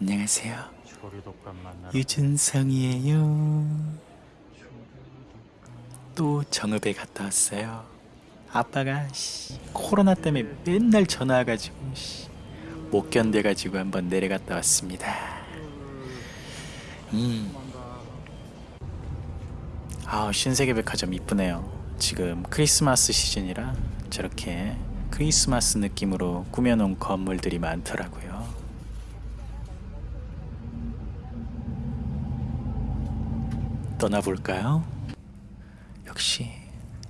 안녕하세요. 유준성이에요. 또 정읍에 갔다 왔어요. 아빠가 씨, 코로나 때문에 맨날 전화 와가지고 씨, 못 견뎌가지고 한번 내려갔다 왔습니다. 음. 아 신세계 백화점 이쁘네요. 지금 크리스마스 시즌이라 저렇게 크리스마스 느낌으로 꾸며놓은 건물들이 많더라고요. 떠나볼까요? 역시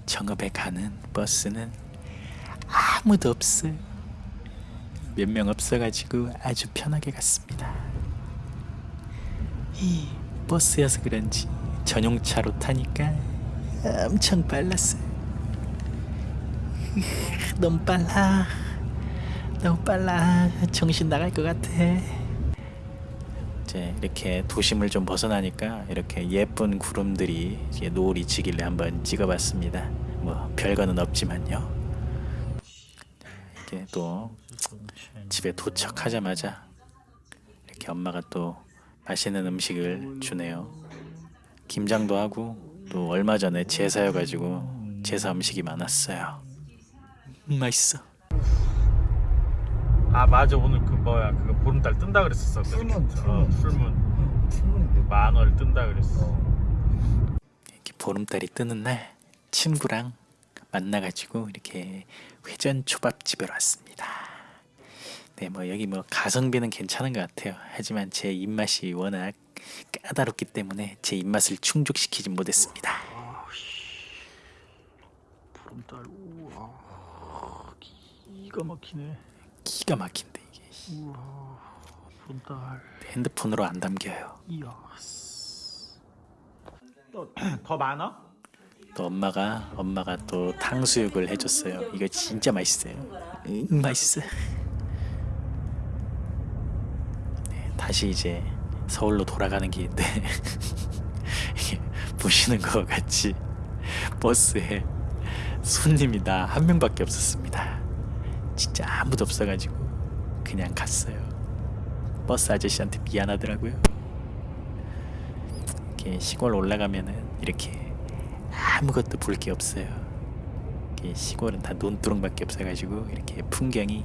정읍에 가는 버스는 아무도 없어요. 몇 명 없어가지고 아주 편하게 갔습니다. 이 버스여서 그런지 전용차로 타니까 엄청 빨랐어요. 너무 빨라. 너무 빨라. 정신 나갈 것 같아. 이제 이렇게 도심을 좀 벗어나니까 이렇게 예쁜 구름들이 노을이 지길래 한번 찍어봤습니다. 뭐 별거는 없지만요. 이렇게 또 집에 도착하자마자 이렇게 엄마가 또 맛있는 음식을 주네요. 김장도 하고 또 얼마 전에 제사여가지고 제사 음식이 많았어요. 음, 맛있어. 아 맞아. 오늘 그 뭐야 그 보름달 뜬다 그랬었어. 풀문, 어, 풀문. 만월 뜬다 그랬어. 이렇게 보름달이 뜨는 날 친구랑 만나가지고 이렇게 회전 초밥집에 왔습니다. 네, 뭐 여기 뭐 가성비는 괜찮은 것 같아요. 하지만 제 입맛이 워낙 까다롭기 때문에 제 입맛을 충족시키지 못했습니다. 보름달 우와 기가 막히네 기가 막힌데 이게 우와 보름달 핸드폰으로 안 담겨요. 이야 또더 많아? 또 엄마가 엄마가 또 탕수육을 해줬어요. 이거 진짜 맛있어요. 음, 맛있어. 네, 다시 이제 서울로 돌아가는 길인데 보시는 것 같이 버스에 손님이 나 한 명밖에 없었습니다. 진짜 아무도 없어가지고 그냥 갔어요. 버스 아저씨한테 미안하더라고요. 이렇게 시골 올라가면은 이렇게 아무것도 볼 게 없어요. 시골은 다 논두렁밖에 없어가지고 이렇게 풍경이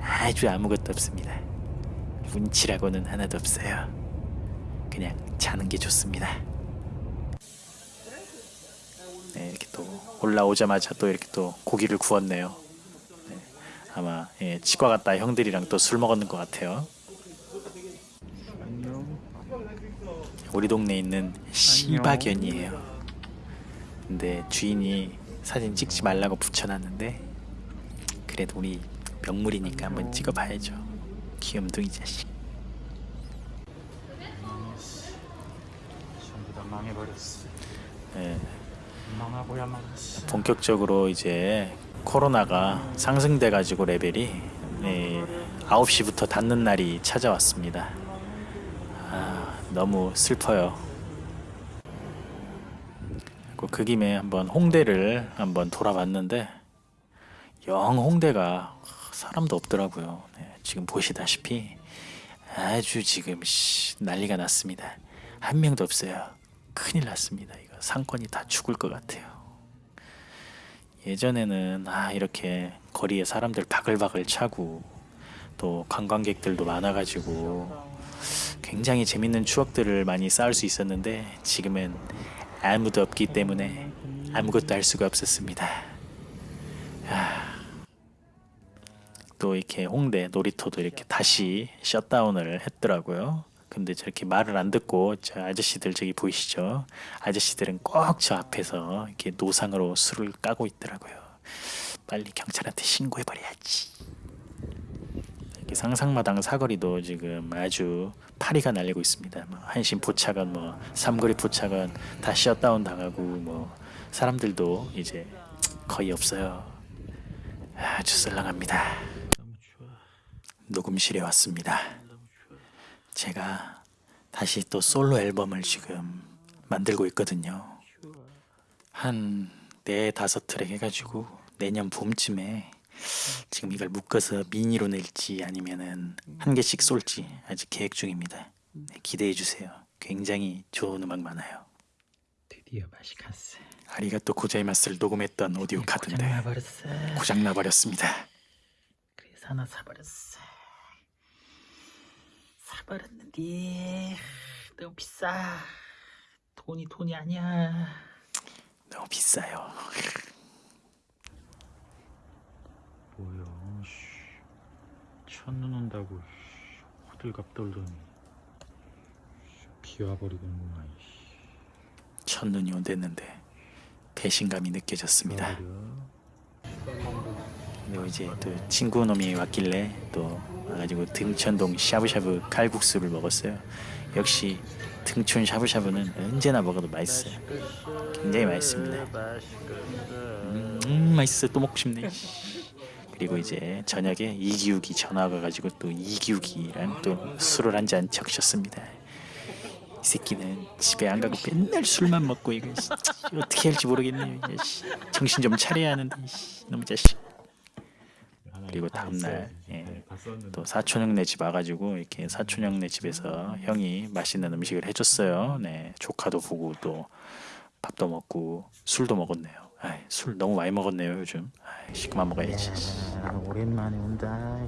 아주 아무것도 없습니다. 운치라고는 하나도 없어요. 그냥 자는 게 좋습니다. 네, 이렇게 또 올라오자마자 또 이렇게 또 고기를 구웠네요. 네, 아마 예, 치과 갔다 형들이랑 또 술 먹었는 것 같아요. 안녕 우리 동네에 있는 시바견이에요. 근데 주인이 사진 찍지 말라고 붙여놨는데 그래도 우리 명물이니까 한번 찍어봐야죠. 귀염둥이 자식. 전부 다 망해버렸어 예, 망하고야 망했어 본격적으로 이제 코로나가 상승돼 가지고 레벨이 예, 9시부터 닫는 날이 찾아왔습니다. 아, 너무 슬퍼요. 그그 김에 한번 홍대를 한번 돌아봤는데 영 홍대가 사람도 없더라고요. 네, 지금 보시다시피 아주 지금 씨, 난리가 났습니다. 한 명도 없어요. 큰일 났습니다. 이거 상권이 다 죽을 것 같아요. 예전에는 아 이렇게 거리에 사람들 바글바글 차고 또 관광객들도 많아가지고 굉장히 재밌는 추억들을 많이 쌓을 수 있었는데 지금은 아무도 없기 때문에 아무것도 할 수가 없었습니다. 아, 또 이렇게 홍대 놀이터도 이렇게 다시 셧다운을 했더라고요. 근데 저렇게 말을 안 듣고 저 아저씨들 저기 보이시죠? 아저씨들은 꼭 저 앞에서 이렇게 노상으로 술을 까고 있더라고요. 빨리 경찰한테 신고해버려야지. 이렇게 상상마당 사거리도 지금 아주 파리가 날리고 있습니다. 뭐 한신 포차건 뭐 삼거리 포차건 다 셧다운 당하고 뭐 사람들도 이제 거의 없어요. 아주 썰렁합니다. 녹음실에 왔습니다. 제가 다시 또 솔로 앨범을 지금 만들고 있거든요. 한 네 다섯 트랙 해가지고 내년 봄쯤에 지금 이걸 묶어서 미니로 낼지 아니면은 한 개씩 쏠지 아직 계획 중입니다. 네, 기대해 주세요. 굉장히 좋은 음악 많아요. 드디어 갔어. 아리가또 고자이마스를 녹음했던 오디오 카드인데 고장나 버렸어. 고장 나버렸습니다. 그래서 하나 사버렸어. 사버렸는데 너무 비싸. 돈이 돈이 아니야. 너무 비싸요. 뭐야? 첫눈 온다고 호들갑 떨더니 비와버리는구만. 첫눈이 온댔는데 배신감이 느껴졌습니다. 그리고 이제 또 친구 놈이 왔길래 또 와가지고 등천동 샤브샤브 칼국수를 먹었어요. 역시 등촌 샤브샤브는 언제나 먹어도 맛있어요. 굉장히 맛있습니다. 음 맛있어 또 먹고 싶네. 그리고 이제 저녁에 이기욱이 전화가 와가지고 또 이기욱이랑 또 술을 한 잔 적셨습니다. 이 새끼는 집에 안 가고 맨날 술만 먹고 이거 씨, 어떻게 할지 모르겠네요. 정신 좀 차려야 하는데 씨, 너무 자식. 그리고 다음날 예, 또 사촌 형네 집 와가지고 이렇게 사촌 형네 집에서 형이 맛있는 음식을 해줬어요. 네, 조카도 보고 또 밥도 먹고 술도 먹었네요. 아이, 술 너무 많이 먹었네요 요즘. 아이, 그만 먹어야지. 오랜만에 온다.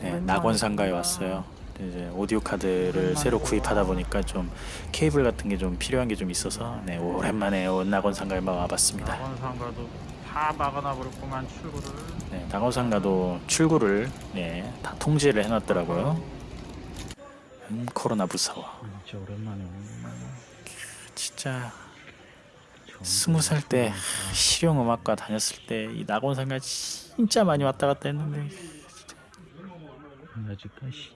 네, 낙원상가에 왔어요. 이제 오디오 카드를 새로 구입하다 보니까 좀 케이블 같은 게 좀 필요한 게 좀 있어서 네, 오랜만에 온 낙원상가에 막 와봤습니다. 낙원상가도 다 막아놔 버렸구만 출구를. 네, 낙원상가도 출구를 네, 다 통제를 해놨더라고요. 음, 코로나 무서워. 진짜 오랜만에. 진짜 스무 살 때 실용 음악과 다녔을 때 이 낙원상가 진짜 많이 왔다 갔다 했는데 아직까지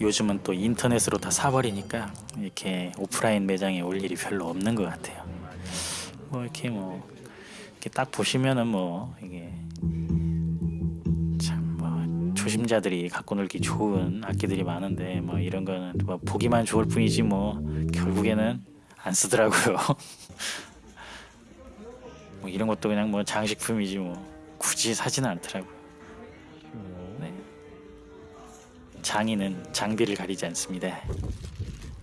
요즘은 또 인터넷으로 다 사버리니까 이렇게 오프라인 매장에 올 일이 별로 없는 것 같아요. 뭐 이렇게 뭐 이렇게 딱 보시면은 뭐 이게 참 뭐 초심자들이 갖고 놀기 좋은 악기들이 많은데 뭐 이런 거는 뭐 보기만 좋을 뿐이지 뭐 결국에는 안 쓰더라고요. 뭐 이런 것도 그냥 뭐 장식품이지 뭐 굳이 사지는 않더라고요. 네. 장인은 장비를 가리지 않습니다.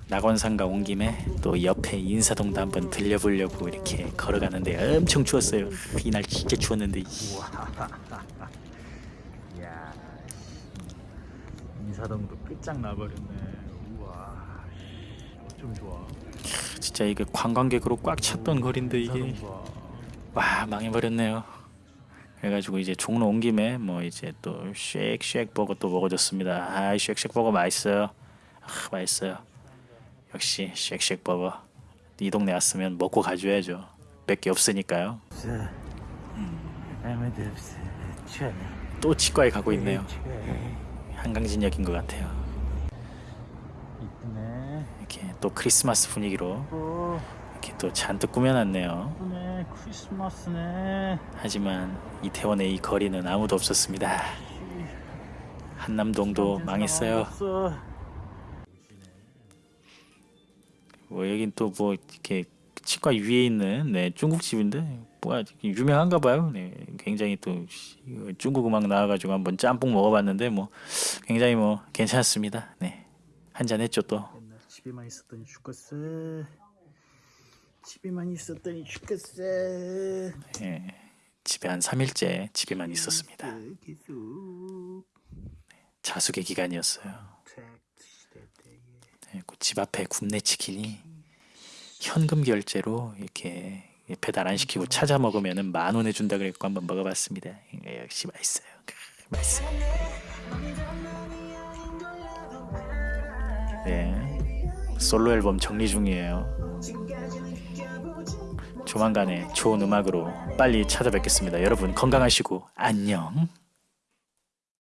낙원상가 온 김에 또 옆에 인사동도 한번 들려보려고 이렇게 걸어가는데 엄청 추웠어요. 이날 진짜 추웠는데 이- 야 인사동도 끝장 나버렸네. 우와. 어쩜 좋아. 진짜 이게 관광객으로 꽉 찼던 거리인데 이게. 와 망해버렸네요. 그래가지고 이제 종로 온 김에 뭐 이제 또 쉑쉑 버거 또 먹어줬습니다. 아 쉑쉑 버거 맛있어요. 아, 맛있어요. 역시 쉑쉑 버거 이 동네 왔으면 먹고 가줘야죠. 몇 개 없으니까요. 추하네. 또 치과에 가고 있네요. 한강진역인 것 같아요. 이렇게 또 크리스마스 분위기로 오, 이렇게 또 잔뜩 꾸며놨네요. 하지만 이태원의 이 거리는 아무도 없었습니다. 한남동도 망했어요. 뭐 여긴 또 뭐 이렇게 치과 위에 있는 네, 중국집인데 뭐가 유명한가 봐요. 네, 굉장히 또 중국 음악 나와가지고 한번 짬뽕 먹어봤는데 뭐 굉장히 뭐 괜찮았습니다. 네, 한잔 했죠 또. 집에만 있었더니 죽겠어. 집에만 있었더니 죽겠어. 예, 집에 한 3일째 집에만 있었습니다. 계속 자숙의 기간이었어요. 때. 네, 그집 앞에 굽네 치킨이 현금 결제로 이렇게 배달 안 시키고 찾아 먹으면은 만원 해준다 그랬고 한번 먹어봤습니다. 예, 역시 맛있어요. 크, 맛있어요. 네, 솔로 앨범 정리 중이에요. 조만간에 좋은 음악으로 빨리 찾아뵙겠습니다. 여러분 건강하시고 안녕.